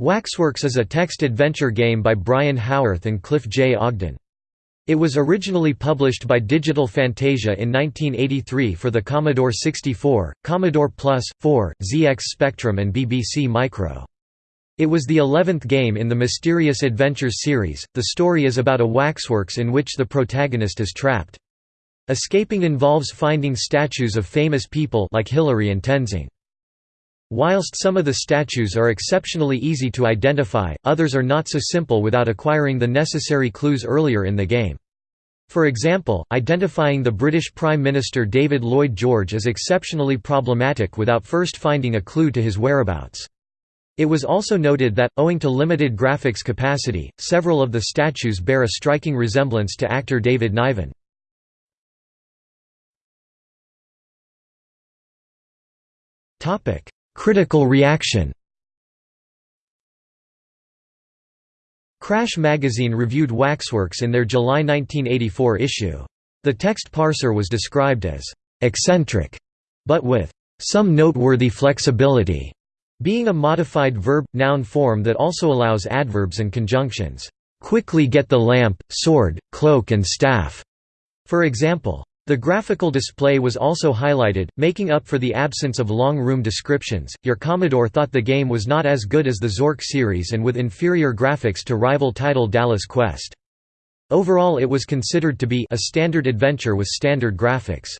Waxworks is a text adventure game by Brian Howarth and Cliff J. Ogden. It was originally published by Digital Fantasia in 1983 for the Commodore 64, Commodore Plus, 4, ZX Spectrum and BBC Micro. It was the eleventh game in the Mysterious Adventures series. The story is about a waxworks in which the protagonist is trapped. Escaping involves finding statues of famous people like Hillary and Tenzing. Whilst some of the statues are exceptionally easy to identify, others are not so simple without acquiring the necessary clues earlier in the game. For example, identifying the British Prime Minister David Lloyd George is exceptionally problematic without first finding a clue to his whereabouts. It was also noted that, owing to limited graphics capacity, several of the statues bear a striking resemblance to actor David Niven. Critical reaction Crash magazine reviewed Waxworks in their July 1984 issue. The text parser was described as «eccentric», but with «some noteworthy flexibility», being a modified verb-noun form that also allows adverbs and conjunctions, «quickly get the lamp, sword, cloak and staff», for example. The graphical display was also highlighted, making up for the absence of long room descriptions. Your Commodore thought the game was not as good as the Zork series and with inferior graphics to rival title Dallas Quest. Overall it was considered to be a standard adventure with standard graphics.